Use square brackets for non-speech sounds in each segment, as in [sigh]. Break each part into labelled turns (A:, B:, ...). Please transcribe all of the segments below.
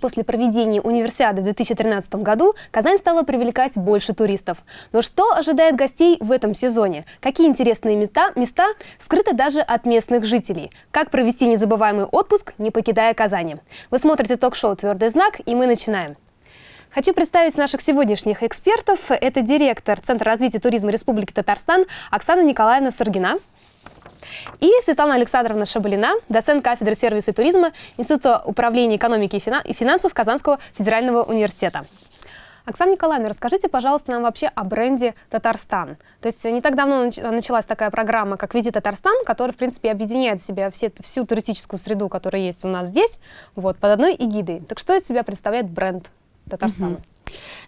A: После проведения универсиады в 2013 году Казань стала привлекать больше туристов. Но что ожидает гостей в этом сезоне? Какие интересные места, места скрыты даже от местных жителей? Как провести незабываемый отпуск, не покидая Казани? Вы смотрите ток-шоу «Твердый знак» и мы начинаем. Хочу представить наших сегодняшних экспертов. Это директор Центра развития туризма Республики Татарстан Оксана Николаевна Саргина. И Светлана Александровна Шабалина, доцент кафедры сервиса и туризма Института управления экономики и финансов Казанского федерального университета. Оксана Николаевна, расскажите, пожалуйста, нам вообще о бренде «Татарстан». То есть не так давно началась такая программа, как «Визит Татарстан», которая, в принципе, объединяет в себя все, всю туристическую среду, которая есть у нас здесь, вот, под одной эгидой. Так что из себя представляет бренд Татарстана? Угу.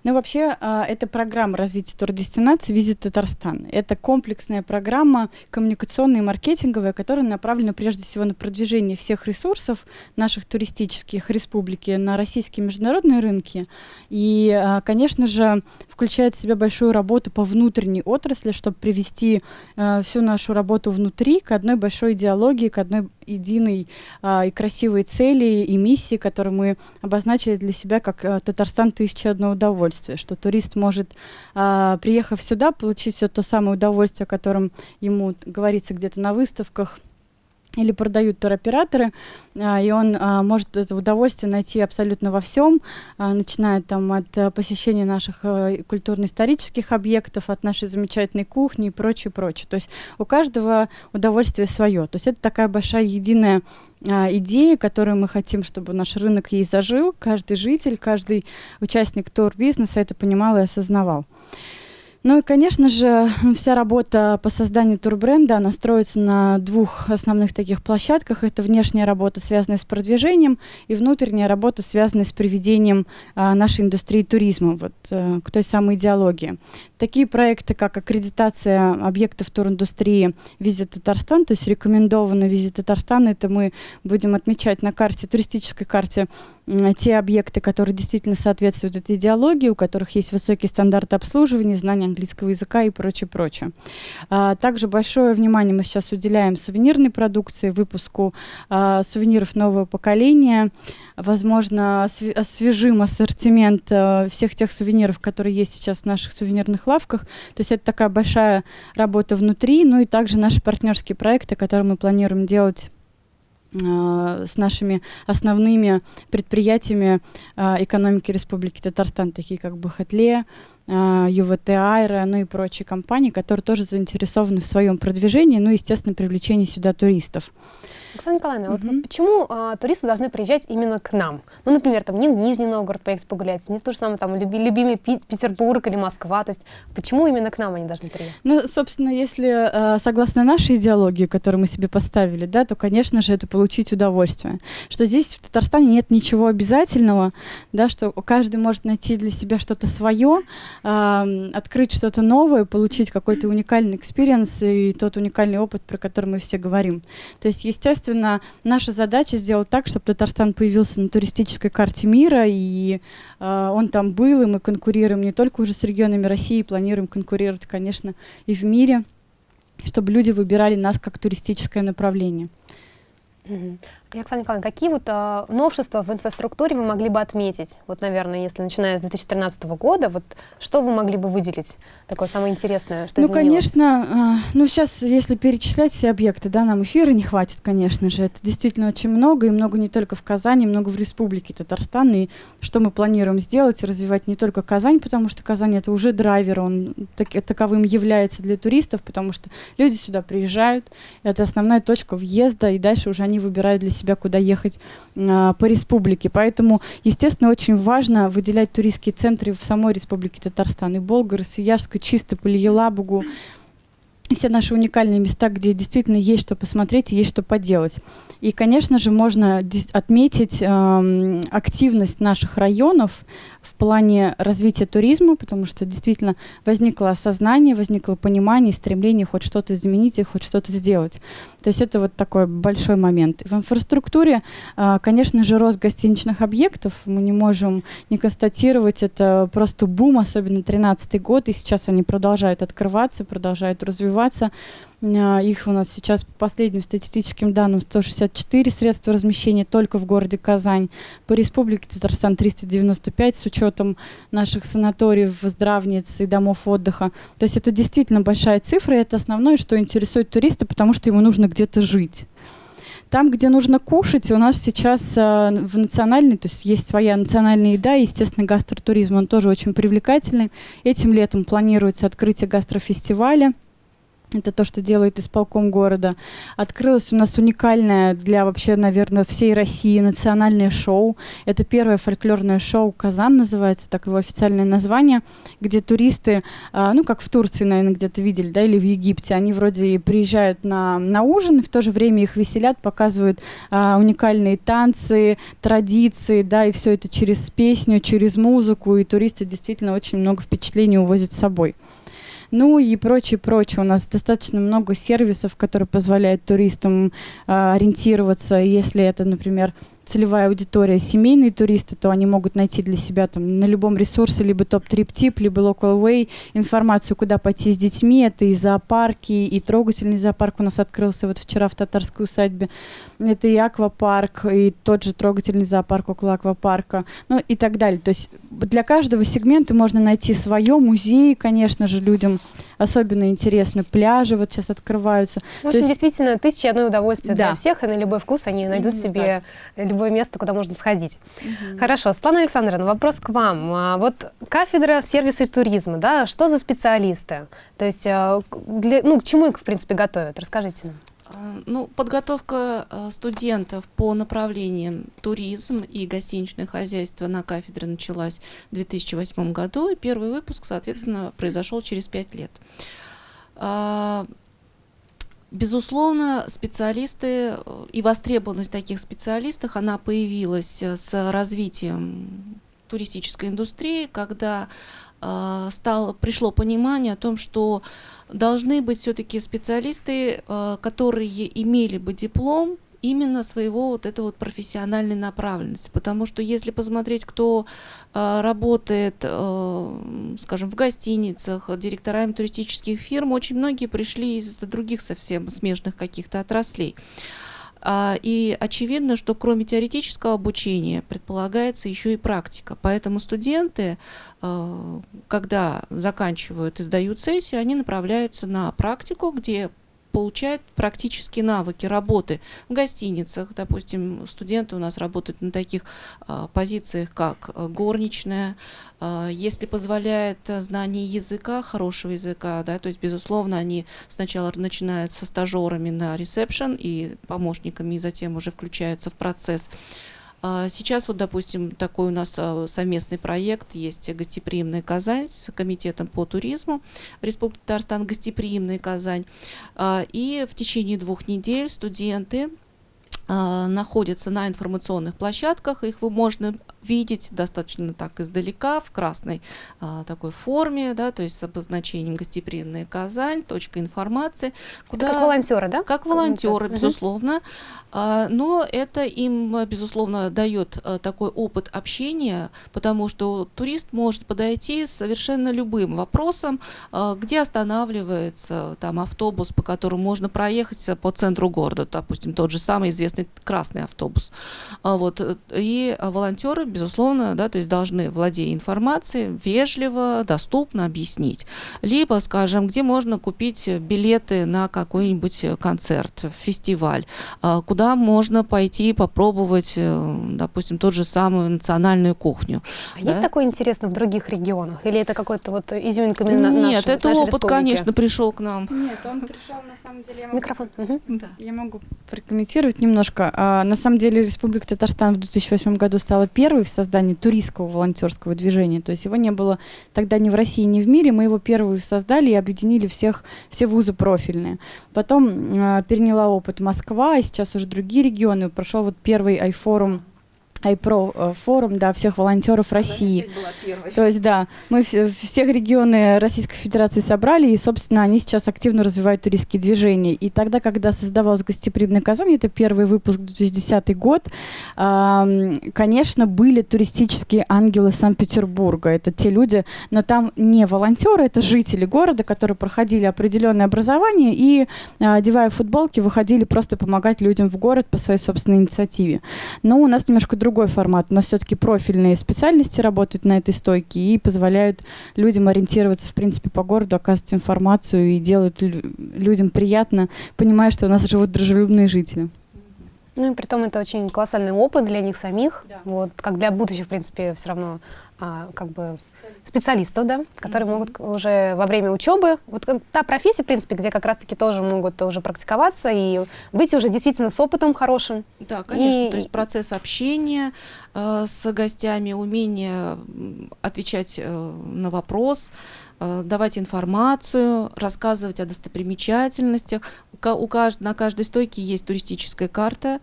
B: Ну, вообще, а, это программа развития турдестинации «Визит Татарстан». Это комплексная программа коммуникационная и маркетинговая, которая направлена прежде всего на продвижение всех ресурсов наших туристических республики на российские международные рынки. И, а, конечно же, включает в себя большую работу по внутренней отрасли, чтобы привести а, всю нашу работу внутри к одной большой идеологии, к одной единой и красивой цели и миссии, которую мы обозначили для себя как «Татарстан 1001 на удовольствие, что турист может, а, приехав сюда, получить все то самое удовольствие, о котором ему говорится где-то на выставках, или продают туроператоры, а, и он а, может это удовольствие найти абсолютно во всем, а, начиная там от а, посещения наших а, культурно-исторических объектов, от нашей замечательной кухни и прочее, прочее. То есть у каждого удовольствие свое. То есть это такая большая единая идеи, которую мы хотим, чтобы наш рынок ей зажил, каждый житель, каждый участник турбизнеса это понимал и осознавал. Ну и, конечно же, вся работа по созданию турбренда, она строится на двух основных таких площадках. Это внешняя работа, связанная с продвижением, и внутренняя работа, связанная с приведением а, нашей индустрии туризма вот, а, к той самой идеологии. Такие проекты, как аккредитация объектов туриндустрии «Визит Татарстан», то есть рекомендованно «Визит Татарстан», это мы будем отмечать на карте, туристической карте те объекты, которые действительно соответствуют этой идеологии, у которых есть высокие стандарты обслуживания, знания английского языка и прочее, прочее. А, также большое внимание мы сейчас уделяем сувенирной продукции, выпуску а, сувениров нового поколения. Возможно, освежим ассортимент а, всех тех сувениров, которые есть сейчас в наших сувенирных лавках. То есть это такая большая работа внутри, ну и также наши партнерские проекты, которые мы планируем делать а, с нашими основными предприятиями а, экономики Республики Татарстан, такие как Бахатле, ЮВТ Айра, ну и прочие компании, которые тоже заинтересованы в своем продвижении, ну и, естественно, привлечении сюда туристов.
A: Оксана Николаевна, mm-hmm. вот почему а, туристы должны приезжать именно к нам? Ну, например, там не в Нижний Новгород поехать погулять, не в то же самое там люби, любимый Петербург или Москва. То есть почему именно к нам они должны приехать?
B: Ну, собственно, если а, согласно нашей идеологии, которую мы себе поставили, да, то, конечно же, это получить удовольствие. Что здесь в Татарстане нет ничего обязательного, да, что каждый может найти для себя что-то свое, открыть что-то новое, получить какой-то уникальный experience и тот уникальный опыт, про который мы все говорим. То есть, естественно, наша задача сделать так, чтобы Татарстан появился на туристической карте мира, и э, он там был, и мы конкурируем не только уже с регионами России, планируем конкурировать, конечно, и в мире, чтобы люди выбирали нас как туристическое направление.
A: И, Оксана Николаевна, какие вот э, новшества в инфраструктуре вы могли бы отметить? Вот, наверное, если начиная с 2013 года, вот что вы могли бы выделить такое самое интересное, что
B: Ну,
A: изменилось?
B: конечно, э, ну сейчас, если перечислять все объекты, да, нам эфира не хватит, конечно же. Это действительно очень много, и много не только в Казани, много в Республике Татарстан. И что мы планируем сделать, развивать не только Казань, потому что Казань это уже драйвер, он так, таковым является для туристов, потому что люди сюда приезжают, это основная точка въезда, и дальше уже они выбирают для себя, куда ехать а, по республике. Поэтому, естественно, очень важно выделять туристские центры в самой республике Татарстан. И Болгар, и Свияжск, и Чистополь, Елабугу, все наши уникальные места, где действительно есть что посмотреть есть что поделать. И, конечно же, можно отметить э, активность наших районов в плане развития туризма, потому что действительно возникло осознание, возникло понимание, стремление хоть что-то изменить и хоть что-то сделать. То есть это вот такой большой момент. В инфраструктуре, э, конечно же, рост гостиничных объектов мы не можем не констатировать. Это просто бум, особенно 2013 год, и сейчас они продолжают открываться, продолжают развиваться развиваться. А, их у нас сейчас по последним статистическим данным 164 средства размещения только в городе Казань. По республике Татарстан 395 с учетом наших санаториев, здравниц и домов отдыха. То есть это действительно большая цифра, и это основное, что интересует туриста, потому что ему нужно где-то жить. Там, где нужно кушать, у нас сейчас э, в национальной, то есть есть своя национальная еда, естественно, гастротуризм, он тоже очень привлекательный. Этим летом планируется открытие гастрофестиваля. Это то, что делает исполком города. Открылось у нас уникальное для вообще, наверное, всей России национальное шоу. Это первое фольклорное шоу «Казан» называется, так его официальное название, где туристы, а, ну, как в Турции, наверное, где-то видели, да, или в Египте, они вроде приезжают на, на ужин, и в то же время их веселят, показывают а, уникальные танцы, традиции, да, и все это через песню, через музыку, и туристы действительно очень много впечатлений увозят с собой. Ну и прочее, прочее. У нас достаточно много сервисов, которые позволяют туристам э, ориентироваться, если это, например, целевая аудитория семейные туристы, то они могут найти для себя там на любом ресурсе либо топ-трип-тип, либо local way информацию, куда пойти с детьми. Это и зоопарки, и трогательный зоопарк у нас открылся вот вчера в татарской усадьбе. Это и аквапарк, и тот же трогательный зоопарк около аквапарка, ну и так далее. То есть для каждого сегмента можно найти свое. Музеи, конечно же, людям особенно интересны. Пляжи вот сейчас открываются.
A: Ну, То есть, действительно, тысяча одно удовольствие да. для всех, и на любой вкус они найдут Именно себе так. Любое место, куда можно сходить. Угу. Хорошо. Светлана Александровна, вопрос к вам. А, вот кафедра сервиса и туризма, да, что за специалисты? То есть, а, для, ну, к чему их, в принципе, готовят? Расскажите нам.
C: А, ну, подготовка студентов по направлениям туризм и гостиничное хозяйство на кафедре началась в 2008 году, и первый выпуск, соответственно, произошел через пять лет. Безусловно, специалисты и востребованность таких специалистов, она появилась с развитием туристической индустрии, когда э, стало, пришло понимание о том, что должны быть все-таки специалисты, э, которые имели бы диплом именно своего вот этой вот профессиональной направленности. Потому что если посмотреть, кто э, работает, э, скажем, в гостиницах, директорами туристических фирм, очень многие пришли из других совсем смежных каких-то отраслей. А, и очевидно, что кроме теоретического обучения предполагается еще и практика. Поэтому студенты, а, когда заканчивают и сдают сессию, они направляются на практику, где получает практические навыки работы в гостиницах. Допустим, студенты у нас работают на таких а, позициях, как а, горничная. А, если позволяет знание языка, хорошего языка, да, то есть, безусловно, они сначала начинают со стажерами на ресепшн и помощниками, и затем уже включаются в процесс. А, сейчас вот, допустим, такой у нас а, совместный проект. Есть «Гостеприимная Казань» с Комитетом по туризму. Республики Татарстан «Гостеприимная Казань». А, и в течение двух недель студенты находятся на информационных площадках, их вы можно видеть достаточно так издалека, в красной а, такой форме, да, то есть с обозначением «Гостеприимная Казань», точка информации.
A: Куда, как волонтеры, да?
C: Как волонтеры, безусловно. Угу. А, но это им, безусловно, дает а, такой опыт общения, потому что турист может подойти с совершенно любым вопросом, а, где останавливается там автобус, по которому можно проехать по центру города, допустим, тот же самый известный красный автобус. А, вот, и волонтеры безусловно, да, то есть должны, владея информацией, вежливо, доступно объяснить. Либо, скажем, где можно купить билеты на какой-нибудь концерт, фестиваль, а, куда можно пойти попробовать, э, допустим, тот же самую национальную кухню.
A: А да? есть такое интересно в других регионах? Или это какой-то вот изюминка
C: именно Нет, нашей, это опыт, республики? конечно, пришел к нам.
B: Нет, он пришел на самом деле... Я могу... Микрофон. Угу. Да. Я могу прокомментировать немножко. А, на самом деле Республика Татарстан в 2008 году стала первой первый в создании туристского волонтерского движения. То есть его не было тогда ни в России, ни в мире. Мы его первый создали и объединили всех, все вузы профильные. Потом э, переняла опыт Москва, и сейчас уже другие регионы. Прошел вот первый айфорум iPro э, форум, да, всех волонтеров России. То есть, да, мы всех регионы Российской Федерации собрали, и, собственно, они сейчас активно развивают туристские движения. И тогда, когда создавалась гостеприимная Казань, это первый выпуск 2010 год, конечно, были туристические ангелы Санкт-Петербурга. Это те люди, но там не волонтеры, это жители города, которые проходили определенное образование и, а, одевая футболки, выходили просто помогать людям в город по своей собственной инициативе. Но у нас немножко другой другой формат. Нас все-таки профильные специальности работают на этой стойке и позволяют людям ориентироваться, в принципе, по городу, оказывать информацию и делают людям приятно, понимая, что у нас живут дружелюбные жители.
A: Ну и при том это очень колоссальный опыт для них самих, да. вот, как для будущих, в принципе, все равно а, как бы специалистов, да, которые mm-hmm. могут уже во время учебы, вот та профессия, в принципе, где как раз-таки тоже могут уже практиковаться и быть уже действительно с опытом хорошим.
C: Да, конечно, и, то есть процесс общения э, с гостями, умение отвечать э, на вопрос, э, давать информацию, рассказывать о достопримечательностях. У, кажд, на каждой стойке есть туристическая карта,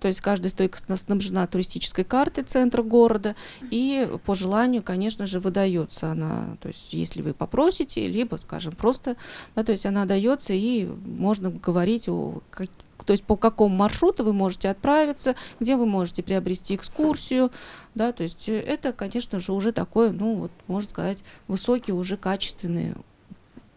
C: то есть каждая стойка снабжена туристической картой центра города, и по желанию, конечно же, выдается она. То есть если вы попросите, либо, скажем, просто, да, то есть она дается, и можно говорить о то есть по какому маршруту вы можете отправиться, где вы можете приобрести экскурсию, да, то есть это, конечно же, уже такой, ну, вот, можно сказать, высокий, уже качественный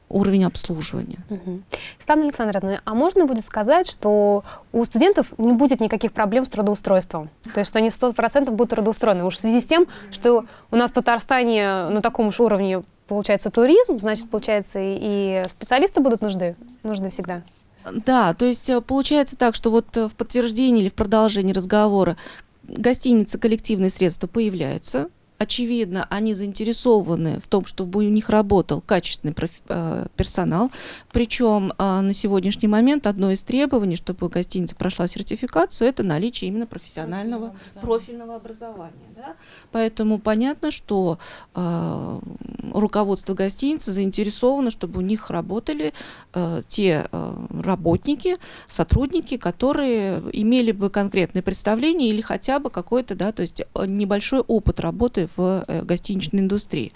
C: уровень обслуживания.
A: Угу. Светлана Александровна, а можно будет сказать, что у студентов не будет никаких проблем с трудоустройством? То есть, что они 100% будут трудоустроены? Уж в связи с тем, что у нас в Татарстане на таком же уровне получается туризм, значит, получается, и специалисты будут нужны, нужны всегда.
C: Да, то есть э, получается так, что вот э, в подтверждении или в продолжении разговора гостиницы коллективные средства появляются, очевидно, они заинтересованы в том, чтобы у них работал качественный э, персонал. Причем э, на сегодняшний момент одно из требований, чтобы гостиница прошла сертификацию, это наличие именно профессионального профильного образования. Да? Поэтому понятно, что э, руководство гостиницы заинтересовано, чтобы у них работали те работники, сотрудники, которые имели бы конкретное представление или хотя бы какой-то, да, то есть небольшой опыт работы в э, гостиничной индустрии.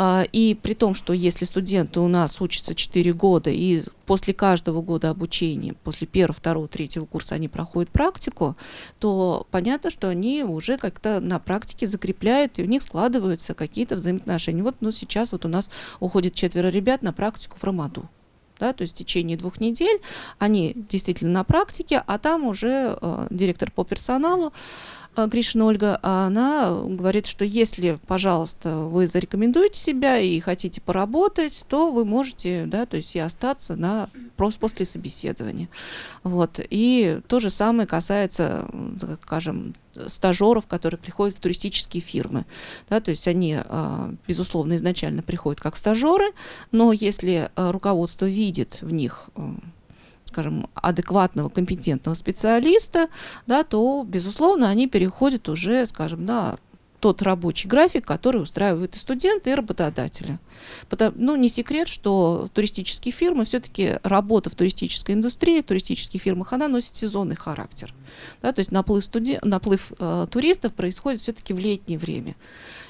C: А, и при том, что если студенты у нас учатся 4 года, и после каждого года обучения, после первого, второго, третьего курса они проходят практику, то понятно, что они уже как-то на практике закрепляют, и у них складываются какие-то взаимоотношения. Вот ну, сейчас вот у нас уходит четверо ребят на практику в Рамаду. Да, то есть в течение двух недель они действительно на практике, а там уже э, директор по персоналу Гришина Ольга, а она говорит, что если, пожалуйста, вы зарекомендуете себя и хотите поработать, то вы можете, да, то есть и остаться на просто после собеседования. Вот. И то же самое касается, скажем, стажеров, которые приходят в туристические фирмы. Да, то есть они, а, безусловно, изначально приходят как стажеры, но если а, руководство видит в них скажем, адекватного, компетентного специалиста, да, то, безусловно, они переходят уже, скажем, на тот рабочий график, который устраивают и студенты, и работодатели. Потому, ну, не секрет, что туристические фирмы, все-таки работа в туристической индустрии, в туристических фирмах, она носит сезонный характер. Да, то есть наплыв, студен... наплыв э, туристов происходит все-таки в летнее время.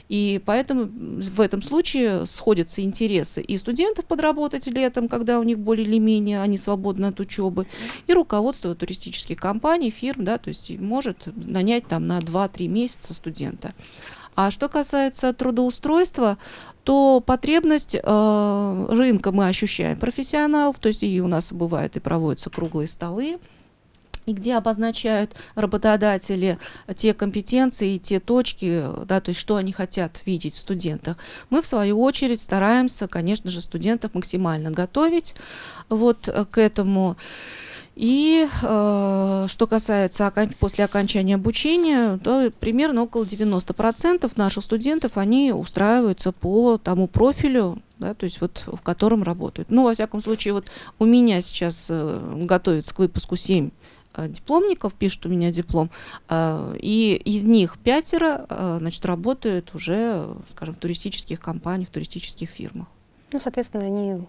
C: И поэтому в этом случае сходятся интересы и студентов подработать летом, когда у них более или менее они свободны от учебы, и руководство туристических компаний, фирм, да, то есть может нанять там на 2-3 месяца студента. А что касается трудоустройства, то потребность э, рынка мы ощущаем профессионалов, то есть и у нас бывает и проводятся круглые столы, и где обозначают работодатели те компетенции и те точки, да, то есть что они хотят видеть в студентах. Мы, в свою очередь, стараемся, конечно же, студентов максимально готовить вот э, к этому. И э, что касается после окончания обучения, то примерно около 90% наших студентов, они устраиваются по тому профилю, да, то есть вот в котором работают. Ну, во всяком случае, вот у меня сейчас э, готовится к выпуску 7 Э, дипломников, пишут у меня диплом, э, и из них пятеро, э, значит, работают уже, скажем, в туристических компаниях, в туристических фирмах.
A: Ну, соответственно, они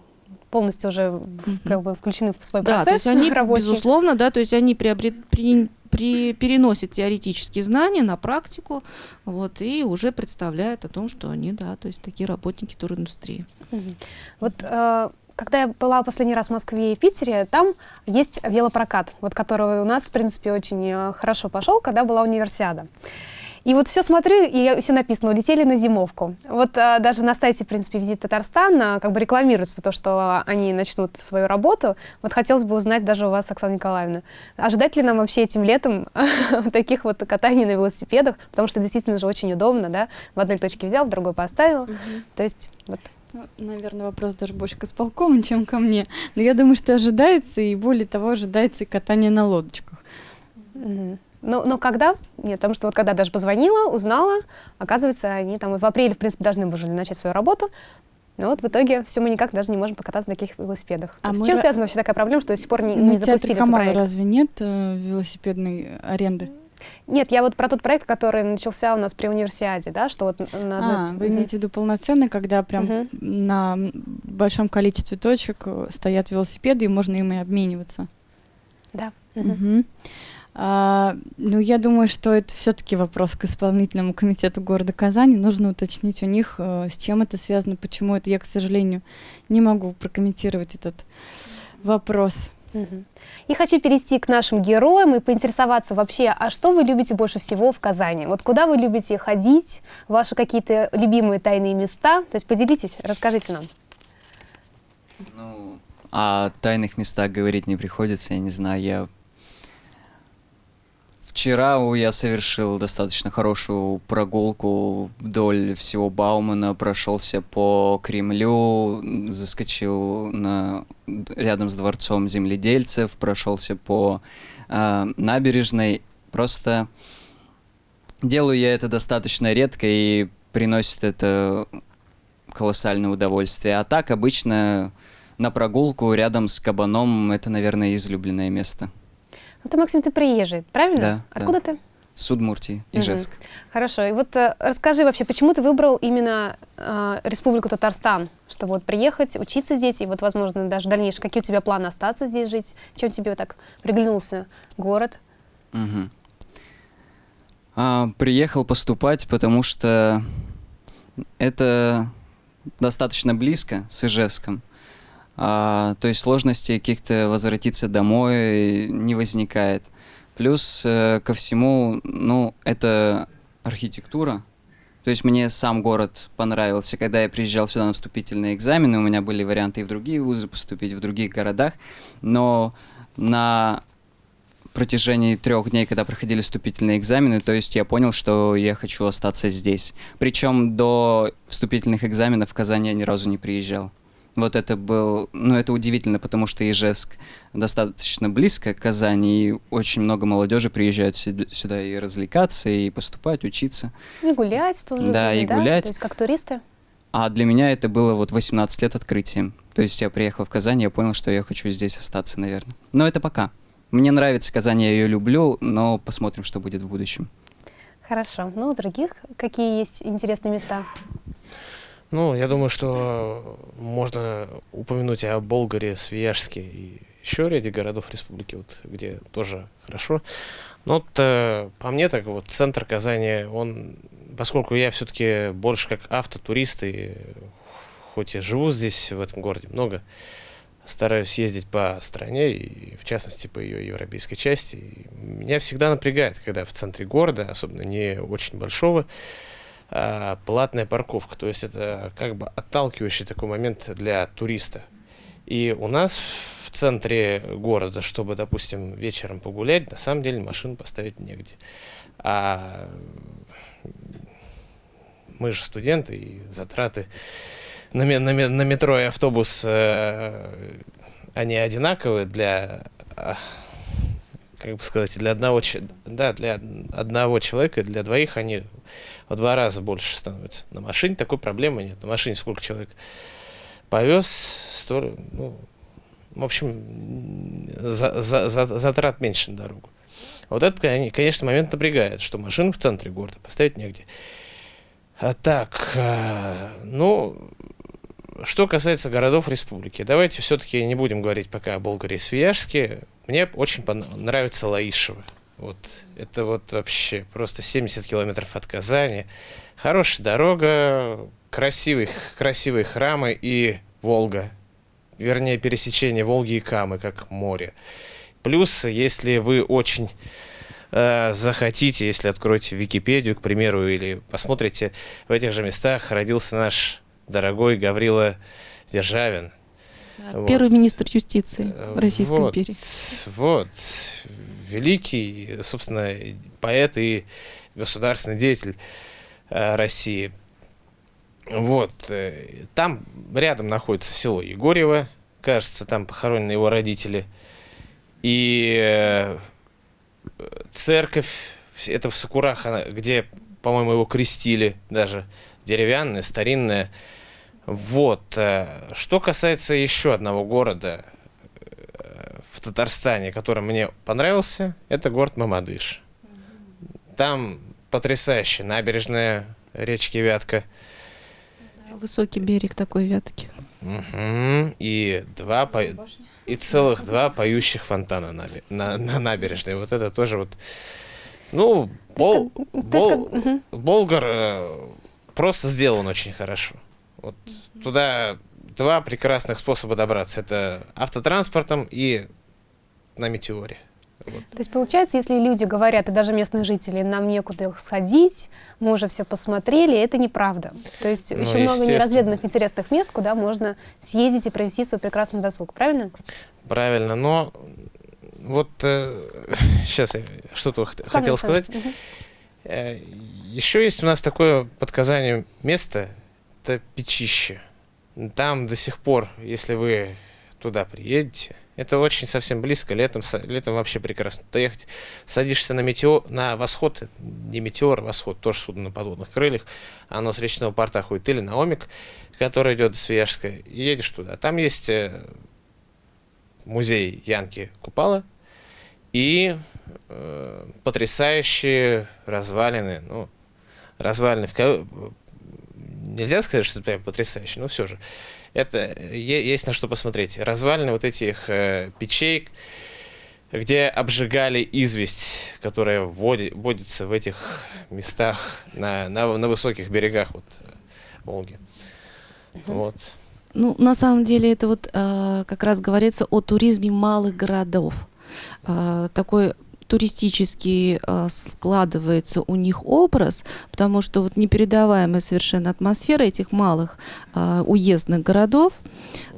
A: полностью уже как бы включены в свой
C: да,
A: процесс
C: то есть они,
A: рабочий.
C: безусловно, да, то есть они приобрет, при, при, переносят теоретические знания на практику, вот, и уже представляют о том, что они, да, то есть такие работники туриндустрии.
A: Вот э, когда я была последний раз в Москве и Питере, там есть велопрокат, вот который у нас, в принципе, очень э, хорошо пошел, когда была универсиада. И вот все смотрю, и все написано, улетели на зимовку. Вот а, даже на сайте, в принципе, Визит Татарстан а, как бы рекламируется то, что они начнут свою работу. Вот хотелось бы узнать даже у вас, Оксана Николаевна, ожидать ли нам вообще этим летом [laughs] таких вот катаний на велосипедах, потому что действительно же очень удобно, да, в одной точке взял, в другой поставил. То есть вот
B: Ну, наверное, вопрос даже больше к исполкому, [laughs] чем ко мне. Но я думаю, что ожидается, и более того, ожидается и катание на лодочках.
A: Мгм. Ну, но когда? Нет, потому что вот когда даже позвонила, узнала, оказывается, они там в апреле, в принципе, должны были начать свою работу, но вот в итоге все мы никак даже не можем покататься на таких велосипедах.
B: А
A: С чем связана вообще такая проблема, что до сих пор не, не запустили этот проект?
B: разве нет э, велосипедной аренды?
A: Нет, я вот про тот проект, который начался у нас при универсиаде, да, что вот на одной-
B: А, вы имеете в виду полноценный, когда прям
A: Мгм.
B: на большом количестве точек э, стоят велосипеды, и можно ими обмениваться?
A: Да. Мгм.
B: Мгм. А, ну, я думаю, что это все-таки вопрос к исполнительному комитету города Казани. Нужно уточнить у них, э, с чем это связано, почему это. Я, к сожалению, не могу прокомментировать этот вопрос.
A: И хочу перейти к нашим героям и поинтересоваться вообще, а что вы любите больше всего в Казани? Вот куда вы любите ходить, ваши какие-то любимые тайные места? То есть поделитесь, расскажите нам.
D: Ну, о тайных местах говорить не приходится, я не знаю, я... Вчера я совершил достаточно хорошую прогулку вдоль всего Баумана, прошелся по Кремлю, заскочил на... рядом с дворцом земледельцев, прошелся по а, набережной. Просто делаю я это достаточно редко и приносит это колоссальное удовольствие. А так обычно на прогулку рядом с кабаном это, наверное, излюбленное место.
A: Ну ты, Максим, ты приезжий, правильно?
D: Да,
A: Откуда ты?
D: Судмуртии, Ижевск.
A: Хорошо. И вот э, расскажи вообще, почему ты выбрал именно э, Республику Татарстан, чтобы вот приехать, учиться здесь, и вот, возможно, даже в дальнейшем, какие у тебя планы остаться здесь жить? Чем тебе вот так приглянулся город?
D: Мгм. А, приехал поступать, потому что это достаточно близко с Ижевском. А, то есть сложностей каких-то возвратиться домой не возникает. Плюс э, ко всему, ну, это архитектура. То есть мне сам город понравился. Когда я приезжал сюда на вступительные экзамены, у меня были варианты и в другие вузы поступить, в других городах. Но на протяжении трех дней, когда проходили вступительные экзамены, то есть я понял, что я хочу остаться здесь. Причем до вступительных экзаменов в Казань я ни разу не приезжал. Вот это был, ну это удивительно, потому что Ижевск достаточно близко к Казани, и очень много молодежи приезжают сюда- и развлекаться, и поступать, учиться.
A: И гулять в то же
D: Да,
A: время,
D: и гулять.
A: То есть как туристы?
D: А для меня это было вот 18 лет открытием. То есть я приехал в Казань, я понял, что я хочу здесь остаться, наверное. Но это пока. Мне нравится Казань, я ее люблю, но посмотрим, что будет в будущем.
A: Хорошо. Ну, у других какие есть интересные места?
E: Ну, я думаю, что можно упомянуть о Болгаре, Свияжске и еще ряде городов республики, вот, где тоже хорошо. Но вот, э, по мне так вот центр Казани, он, поскольку я все-таки больше как автотурист и хоть и живу здесь, в этом городе много, стараюсь ездить по стране и в частности по ее европейской части. Меня всегда напрягает, когда в центре города, особенно не очень большого, а, платная парковка. То есть это как бы отталкивающий такой момент для туриста. И у нас в центре города, чтобы, допустим, вечером погулять, на самом деле машину поставить негде. А мы же студенты, и затраты на, на на метро и автобус, э, они одинаковые для, а, как бы сказать, для одного, да, для одного человека, для двоих они в два раза больше становятся. На машине такой проблемы нет. На машине сколько человек повез, сто, ну, в общем, за- за- за- затрат меньше на дорогу. Вот это, конечно, момент напрягает, что машину в центре города поставить негде. А так, э, ну, что касается городов республики, давайте все-таки не будем говорить пока о Болгарии и Свияжске. Мне очень нравится Лаишево. Вот это вот вообще просто 70 километров от Казани. Хорошая дорога, красивые, красивые храмы и Волга. Вернее, пересечение Волги и Камы, как море. Плюс, если вы очень э, захотите, если откроете Википедию, к примеру, или посмотрите, в этих же местах родился наш дорогой Гаврила Державин.
C: Первый вот. министр юстиции э, Российской
E: вот,
C: империи.
E: Вот. Великий, собственно, поэт и государственный деятель э, России. Вот. Э, там рядом находится село Егорьево. Кажется, там похоронены его родители. И церковь, это в Сакурах, где, по-моему, его крестили даже, деревянная, старинная. Вот. Э, что касается еще одного города э, в Татарстане, который мне понравился, это город Мамадыш. Там потрясающая набережная речки Вятка.
C: Высокий берег такой Вятки.
E: Угу. И два по... и целых два поющих фонтана на, на, на набережной. Вот это тоже вот. Ну, бол, бол, Болгар э, просто сделан очень хорошо. Вот туда два прекрасных способа добраться. Это автотранспортом и на метеоре.
A: Вот. То есть получается, если люди говорят, и даже местные жители, нам некуда сходить, мы уже все посмотрели, это неправда. То есть ну, еще много неразведанных интересных мест, куда можно съездить и провести свой прекрасный досуг, правильно?
E: Правильно, но вот э, [laughs] сейчас я что-то хотел сказать. Угу. Э, еще есть у нас такое под Казанью место, это Печище. Там до сих пор, если вы туда приедете, это очень совсем близко, летом, летом вообще прекрасно туда ехать. Садишься на метеор, на восход, не метеор, а восход, тоже судно на подводных крыльях, оно с речного порта ходит, или на Омик, который идет до Свияжска, и едешь туда. Там есть э, музей Янки Купала и э, потрясающие развалины, ну, развалины в нельзя сказать, что это прям потрясающе, но все же. Это есть на что посмотреть. Развалины вот этих э, печей, где обжигали известь, которая вводит, водится в этих местах на, на, на высоких берегах вот, э, Волги. Угу. Вот.
C: Ну, на самом деле это вот э, как раз говорится о туризме малых городов. Э, такой туристически э, складывается у них образ, потому что вот непередаваемая совершенно атмосфера этих малых э, уездных городов,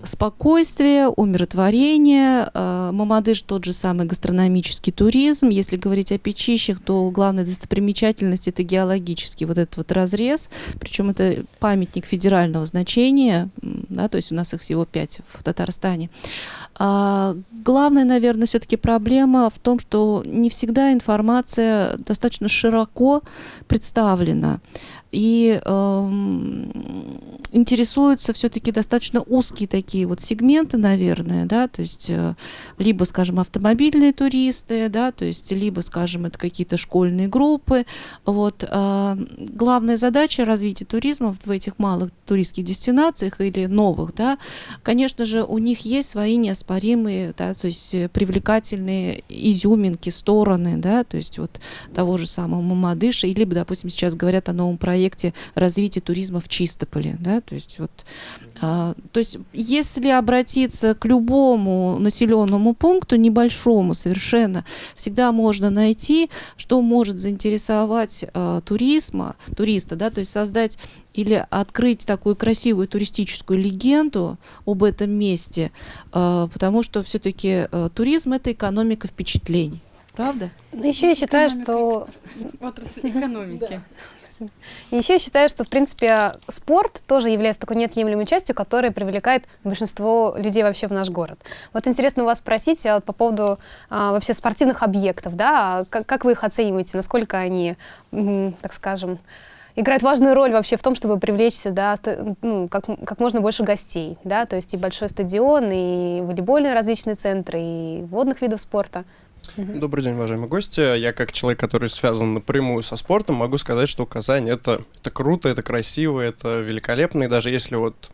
C: спокойствие, умиротворение, э, Мамадыш тот же самый гастрономический туризм. Если говорить о печищах, то главная достопримечательность это геологический вот этот вот разрез, причем это памятник федерального значения, да, то есть у нас их всего пять в Татарстане. А, главная, наверное, все-таки проблема в том, что не всегда информация достаточно широко представлена. И э, интересуются все-таки достаточно узкие такие вот сегменты, наверное, да, то есть э, либо, скажем, автомобильные туристы, да, то есть либо, скажем, это какие-то школьные группы. Вот э, главная задача развития туризма в этих малых туристских дестинациях или новых, да, конечно же, у них есть свои неоспоримые, да, то есть привлекательные изюминки, стороны, да, то есть вот того же самого Мамадыша, или, допустим, сейчас говорят о новом проекте развития туризма в Чистополе. Да? То, есть, вот, а, то есть если обратиться к любому населенному пункту, небольшому совершенно, всегда можно найти, что может заинтересовать а, туризма, туриста, да? то есть создать или открыть такую красивую туристическую легенду об этом месте, а, потому что все-таки а, туризм это экономика впечатлений. Правда?
A: Ну, еще я считаю, что...
B: Отрасль экономики. [laughs]
A: И еще считаю, что, в принципе, спорт тоже является такой неотъемлемой частью, которая привлекает большинство людей вообще в наш город. Вот интересно у вас спросить а, по поводу а, вообще спортивных объектов, да, как, как вы их оцениваете, насколько они, так скажем, играют важную роль вообще в том, чтобы привлечь сюда ну, как, как можно больше гостей, да, то есть и большой стадион, и волейбольные различные центры, и водных видов спорта.
F: Добрый день, уважаемые гости. Я как человек, который связан напрямую со спортом, могу сказать, что Казань это, это круто, это красиво, это великолепно. И даже если вот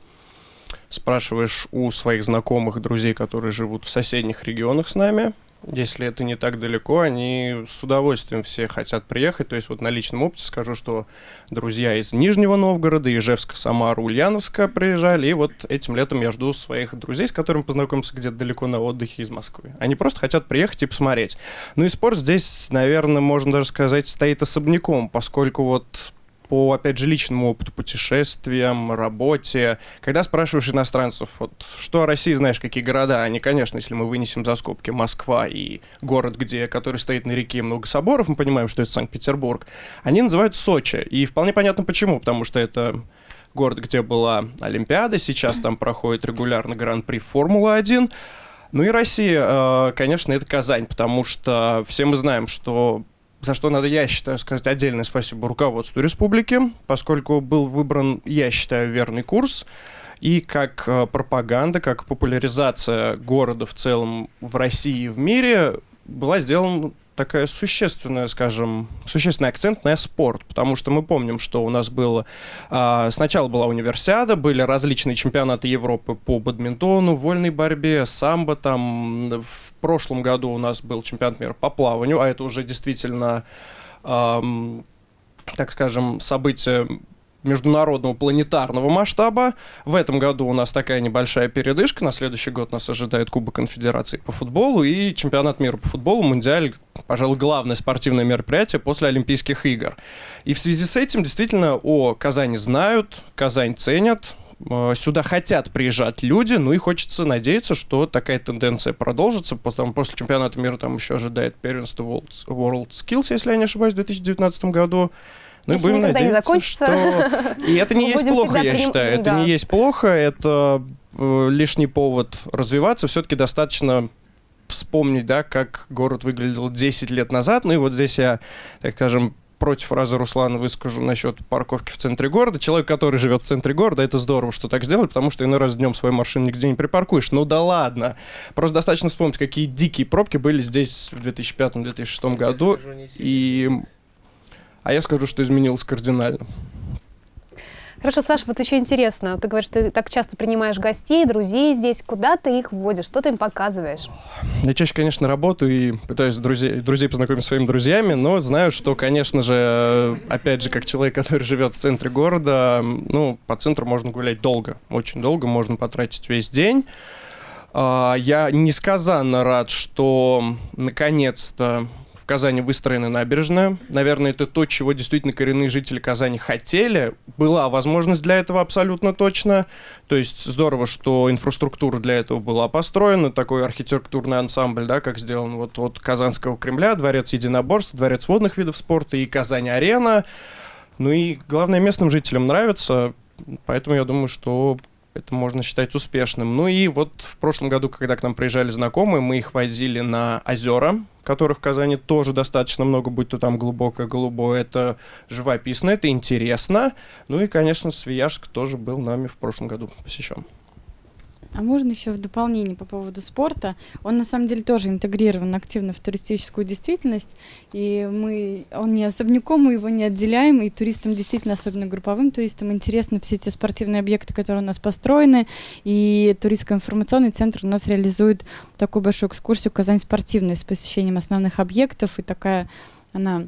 F: спрашиваешь у своих знакомых, друзей, которые живут в соседних регионах с нами, если это не так далеко, они с удовольствием все хотят приехать. То есть вот на личном опыте скажу, что друзья из Нижнего Новгорода, Ижевска, Самара, Ульяновска приезжали. И вот этим летом я жду своих друзей, с которыми познакомился где-то далеко на отдыхе из Москвы. Они просто хотят приехать и посмотреть. Ну и спорт здесь, наверное, можно даже сказать, стоит особняком, поскольку вот по, опять же, личному опыту, путешествиям, работе. Когда спрашиваешь иностранцев, вот, что о России знаешь, какие города, они, конечно, если мы вынесем за скобки Москва и город, где, который стоит на реке, много соборов, мы понимаем, что это Санкт-Петербург, они называют Сочи. И вполне понятно почему, потому что это город, где была Олимпиада, сейчас там проходит регулярно Гран-при Формула-1. Ну и Россия, э, конечно, это Казань, потому что все мы знаем, что за что надо, я считаю, сказать отдельное спасибо руководству республики, поскольку был выбран, я считаю, верный курс. И как э, пропаганда, как популяризация города в целом в России и в мире была сделана такая существенная, скажем, существенный акцент на спорт, потому что мы помним, что у нас было... А, сначала была универсиада, были различные чемпионаты Европы по бадминтону, вольной борьбе, самбо там. В прошлом году у нас был чемпионат мира по плаванию, а это уже действительно, эм, так скажем, событие международного планетарного масштаба. В этом году у нас такая небольшая передышка. На следующий год нас ожидает Кубок Конфедерации по футболу и чемпионат мира по футболу, Мундиаль, пожалуй, главное спортивное мероприятие после Олимпийских игр. И в связи с этим действительно о Казани знают, Казань ценят, э, сюда хотят приезжать люди, ну и хочется надеяться, что такая тенденция продолжится. После, там, после чемпионата мира там еще ожидает первенство World, World Skills, если я не ошибаюсь, в 2019 году.
A: Ну и будем надеяться, не закончится.
F: что... [laughs] И это не есть плохо, я считаю. Это не есть плохо, это э, лишний повод развиваться. Все-таки достаточно вспомнить, да, как город выглядел 10 лет назад. Ну и вот здесь я, так скажем, против фразы Руслана выскажу насчет парковки в центре города. Человек, который живет в центре города, это здорово, что так сделали, потому что иной раз днем свою машину нигде не припаркуешь. Ну да ладно. Просто достаточно вспомнить, какие дикие пробки были здесь в 2005-2006 году. И а я скажу, что изменилось кардинально.
A: Хорошо, Саша, вот еще интересно. Ты говоришь, ты так часто принимаешь гостей, друзей здесь. Куда ты их водишь? Что ты им показываешь?
F: Я чаще, конечно, работаю и пытаюсь друзей, друзей познакомить с своими друзьями, но знаю, что, конечно же, опять же, как человек, [laughs] который живет в центре города, ну, по центру можно гулять долго, очень долго, можно потратить весь день. А, я несказанно рад, что наконец-то Казани выстроена набережная. Наверное, это то, чего действительно коренные жители Казани хотели. Была возможность для этого абсолютно точно. То есть здорово, что инфраструктура для этого была построена. Такой архитектурный ансамбль, да, как сделан вот от Казанского Кремля, Дворец единоборств, Дворец водных видов спорта и Казань-арена. Ну и главное, местным жителям нравится. Поэтому я думаю, что это можно считать успешным. Ну и вот в прошлом году, когда к нам приезжали знакомые, мы их возили на озера, которых в Казани тоже достаточно много, будь то там глубокое голубое. Это живописно, это интересно. Ну и, конечно, Свияжск тоже был нами в прошлом году посещен.
B: А можно еще в дополнение по поводу спорта? Он на самом деле тоже интегрирован активно в туристическую действительность, и мы, он не особняком, мы его не отделяем, и туристам действительно, особенно групповым туристам, интересны все эти спортивные объекты, которые у нас построены, и туристско-информационный центр у нас реализует такую большую экскурсию «Казань спортивная» с посещением основных объектов, и такая она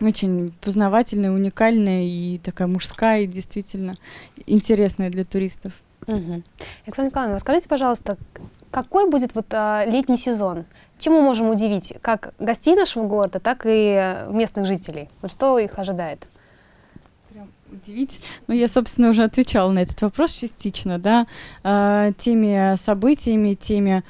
B: очень познавательная, уникальная и такая мужская, и действительно интересная для туристов.
A: Угу. Александра Николаевна, скажите, пожалуйста, какой будет вот а, летний сезон? Чем мы можем удивить как гостей нашего города, так и местных жителей? Вот что их ожидает?
B: Удивить. Ну, я, собственно, уже отвечала на этот вопрос частично, да, э, теми событиями, теми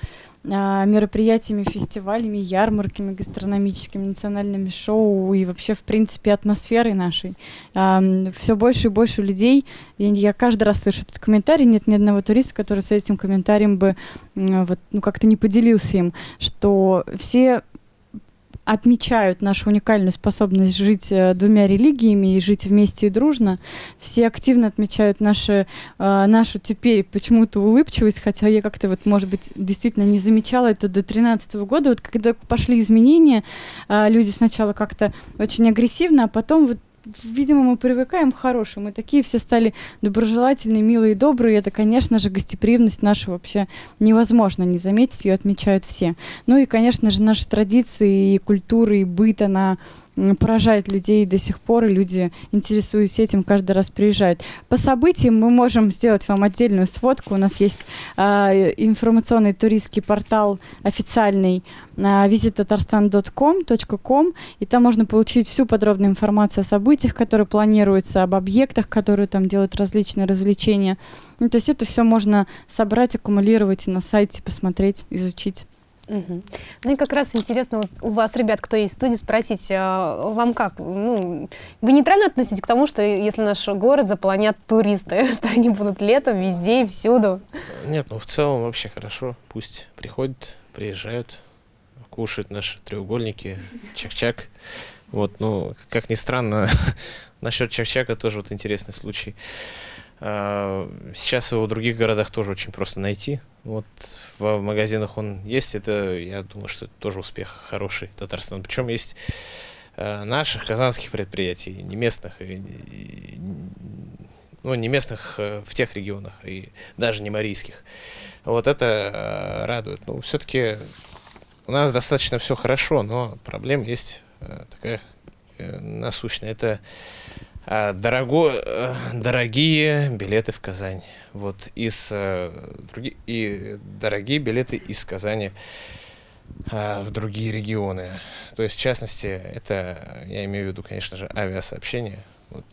B: а, мероприятиями, фестивалями, ярмарками гастрономическими, национальными шоу и вообще, в принципе, атмосферой нашей. Все больше и больше людей, я, я каждый раз слышу этот комментарий, нет ни одного туриста, который с этим комментарием бы вот, ну, как-то не поделился им, что все отмечают нашу уникальную способность жить э, двумя религиями и жить вместе и дружно. Все активно отмечают наши, э, нашу теперь почему-то улыбчивость, хотя я как-то вот, может быть, действительно не замечала это до 2013 года. Вот когда пошли изменения, э, люди сначала как-то очень агрессивно, а потом вот видимо, мы привыкаем к хорошему. Мы такие все стали доброжелательные, милые, добрые. Это, конечно же, гостеприимность наша вообще невозможно не заметить, ее отмечают все. Ну и, конечно же, наши традиции и культуры, и быт, она поражает людей до сих пор, и люди, интересуясь этим, каждый раз приезжают. По событиям мы можем сделать вам отдельную сводку. У нас есть э, информационный туристский портал официальный э, visittatarstan.com, и там можно получить всю подробную информацию о событиях, которые планируются, об объектах, которые там делают различные развлечения. Ну, то есть это все можно собрать, аккумулировать и на сайте посмотреть, изучить.
A: Угу. Ну и как раз интересно вот у вас, ребят, кто есть в студии, спросить, а вам как? Ну, вы нейтрально относитесь к тому, что если наш город заполонят туристы, [laughs] что они будут летом везде и всюду?
E: Нет, ну в целом вообще хорошо. Пусть приходят, приезжают, кушают наши треугольники, чак-чак. Вот, ну, как ни странно, [laughs] насчет чак-чака тоже вот интересный случай. А, сейчас его в других городах тоже очень просто найти. Вот в магазинах он есть. Это, я думаю, что это тоже успех хороший Татарстан. Причем есть а, наших казанских предприятий, не местных, и, и, ну, не местных а, в тех регионах, и даже не марийских. Вот это радует. Ну, все-таки у нас достаточно все хорошо, но проблем есть такая э, насущная. Это а, дорого, э, дорогие билеты в Казань. Вот из э, други, и дорогие билеты из Казани а, в другие регионы. То есть, в частности, это, я имею в виду, конечно же, авиасообщение. Вот.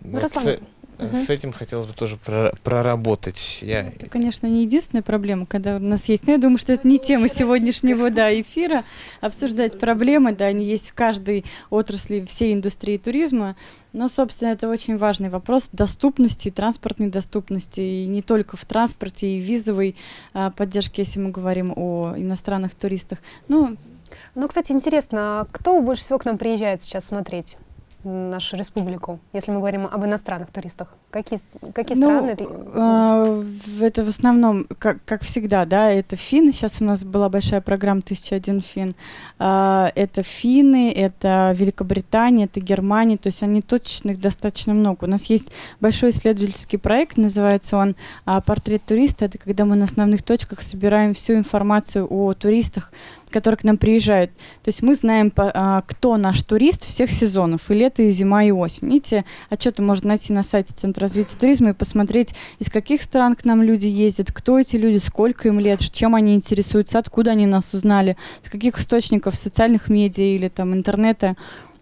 A: Ну, Руслан,
E: Угу. С этим хотелось бы тоже проработать. Я...
B: Это, конечно, не единственная проблема, когда у нас есть. Но я думаю, что это не тема сегодняшнего да, эфира. Обсуждать проблемы, да, они есть в каждой отрасли всей индустрии туризма. Но, собственно, это очень важный вопрос доступности, транспортной доступности. И не только в транспорте, и визовой а, поддержке, если мы говорим о иностранных туристах.
A: Ну, ну, кстати, интересно, кто больше всего к нам приезжает сейчас смотреть? Нашу республику, если мы говорим об иностранных туристах? Какие, какие ну, страны?
B: Э, это в основном, как, как всегда, да, это финны. Сейчас у нас была большая программа «1001 фин». Э, это финны, это Великобритания, это Германия. То есть они точно их достаточно много. У нас есть большой исследовательский проект, называется он «Портрет туриста». Это когда мы на основных точках собираем всю информацию о туристах, которые к нам приезжают. То есть мы знаем, а, кто наш турист всех сезонов, и лето, и зима, и осень. Эти отчеты можно найти на сайте Центра развития туризма и посмотреть, из каких стран к нам люди ездят, кто эти люди, сколько им лет, чем они интересуются, откуда они нас узнали, с каких источников социальных медиа или там интернета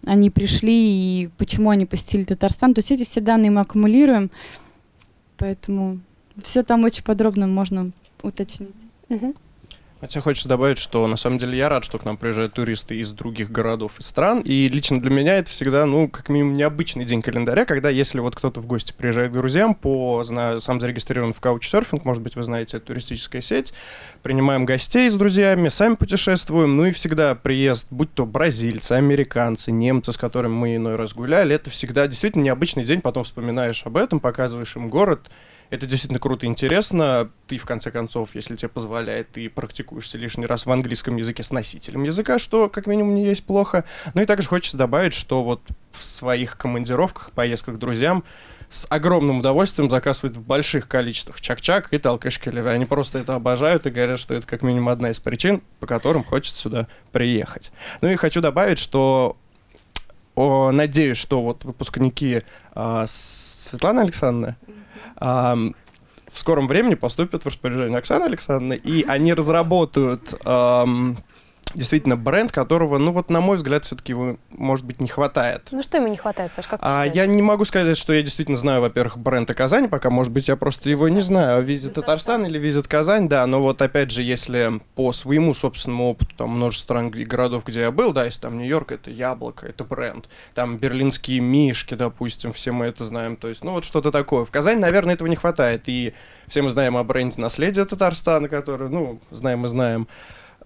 B: они пришли и почему они посетили Татарстан. То есть эти все данные мы аккумулируем, поэтому все там очень подробно можно уточнить.
A: Угу.
F: Хотя хочется добавить, что на самом деле я рад, что к нам приезжают туристы из других городов и стран. И лично для меня это всегда, ну, как минимум, необычный день календаря, когда если вот кто-то в гости приезжает к друзьям по, знаю, сам зарегистрирован в Couchsurfing, может быть, вы знаете, это туристическая сеть, принимаем гостей с друзьями, сами путешествуем, ну и всегда приезд, будь то бразильцы, американцы, немцы, с которыми мы иной раз гуляли, это всегда действительно необычный день, потом вспоминаешь об этом, показываешь им город, это действительно круто и интересно. Ты, в конце концов, если тебе позволяет, ты практикуешься лишний раз в английском языке с носителем языка, что, как минимум, не есть плохо. Ну и также хочется добавить, что вот в своих командировках, поездках к друзьям с огромным удовольствием заказывают в больших количествах чак-чак и толкышкелевы. Они просто это обожают и говорят, что это как минимум одна из причин, по которым хочется сюда приехать. Ну и хочу добавить, что о, надеюсь, что вот выпускники а, Светлана Александровна, в скором времени поступят в распоряжение Оксаны Александровны, и они разработают действительно бренд, которого, ну вот на мой взгляд, все-таки его, может быть, не хватает.
A: Ну что ему не хватает, Саш, как ты
F: а, Я не могу сказать, что я действительно знаю, во-первых, бренд Казань, пока, может быть, я просто его не знаю. Визит Татарстан или Визит Казань, да, но вот опять же, если по своему собственному опыту, там множество стран и городов, где я был, да, если там Нью-Йорк, это яблоко, это бренд, там берлинские мишки, допустим, все мы это знаем, то есть, ну вот что-то такое. В Казани, наверное, этого не хватает, и все мы знаем о бренде наследия Татарстана, который, ну, знаем и знаем.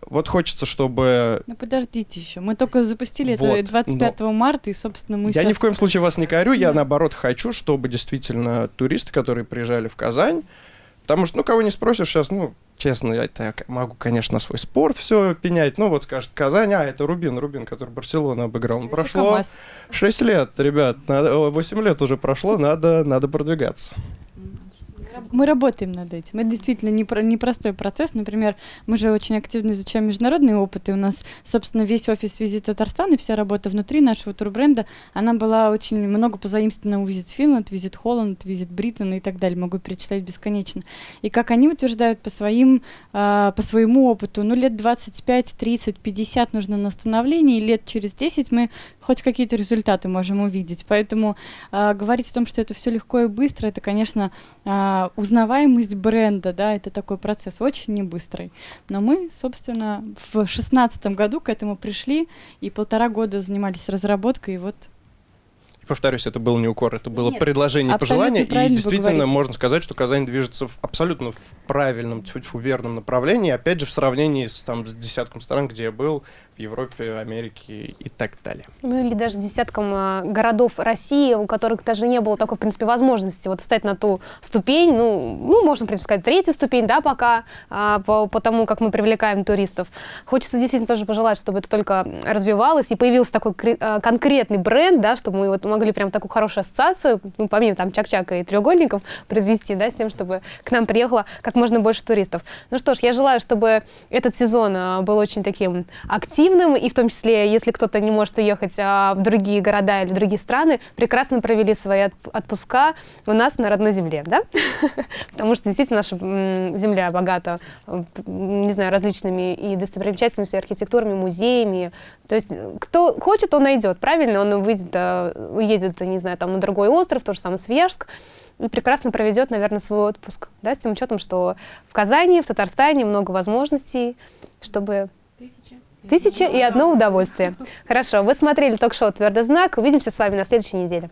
F: Вот хочется, чтобы...
B: Ну подождите еще, мы только запустили вот, это 25 но... марта, и, собственно, мы
F: Я
B: сейчас...
F: ни в коем случае вас не корю, я, наоборот, хочу, чтобы действительно туристы, которые приезжали в Казань, потому что, ну, кого не спросишь сейчас, ну, честно, я так могу, конечно, свой спорт все пенять. Ну, вот скажет Казань, а, это Рубин, Рубин, который Барселону обыграл. Ну, прошло
B: КамАЗ.
F: 6 лет, ребят, надо, о, 8 лет уже прошло, надо, надо продвигаться.
B: Мы работаем над этим. Это действительно не про- непростой процесс. Например, мы же очень активно изучаем международные опыты. У нас, собственно, весь офис Визит Татарстан и вся работа внутри нашего турбренда, она была очень много позаимствована у Визит Финланд, Визит Холланд, Визит Бриттон и так далее. Могу перечислять бесконечно. И как они утверждают по, своим, а, по своему опыту, ну, лет 25, 30, 50 нужно на становление, и лет через 10 мы хоть какие-то результаты можем увидеть. Поэтому а, говорить о том, что это все легко и быстро, это, конечно, а, узнаваемость бренда, да, это такой процесс очень не быстрый. Но мы, собственно, в шестнадцатом году к этому пришли и полтора года занимались разработкой, и вот
F: повторюсь, это был не укор, это было
B: Нет,
F: предложение и пожелание. И действительно можно сказать, что Казань движется в, абсолютно в правильном, тьфу-тьфу, верном направлении. Опять же, в сравнении с, там, с десятком стран, где я был, Европе, Америке и так далее.
A: Ну или даже десяткам а, городов России, у которых даже не было такой, в принципе, возможности вот встать на ту ступень, ну, ну можно, в принципе, сказать, третья ступень, да, пока, а, по, по тому, как мы привлекаем туристов. Хочется действительно тоже пожелать, чтобы это только развивалось и появился такой а, конкретный бренд, да, чтобы мы вот могли прям такую хорошую ассоциацию, ну, помимо там чак-чака и треугольников, произвести, да, с тем, чтобы к нам приехало как можно больше туристов. Ну что ж, я желаю, чтобы этот сезон был очень таким активным, и в том числе, если кто-то не может уехать а, в другие города или в другие страны, прекрасно провели свои отп- отпуска у нас на родной земле, да? [laughs] Потому что действительно наша земля богата, не знаю, различными и достопримечательностями, архитектурами, музеями. То есть э, кто хочет, он найдет, правильно? Он выйдет, э, уедет, не знаю, там на другой остров, то же самое Свияжск, прекрасно проведет, наверное, свой отпуск, да, с тем учетом, что в Казани, в Татарстане много возможностей, чтобы Тысяча и одно удовольствие. Хорошо, вы смотрели ток-шоу «Твердый знак». Увидимся с вами на следующей неделе.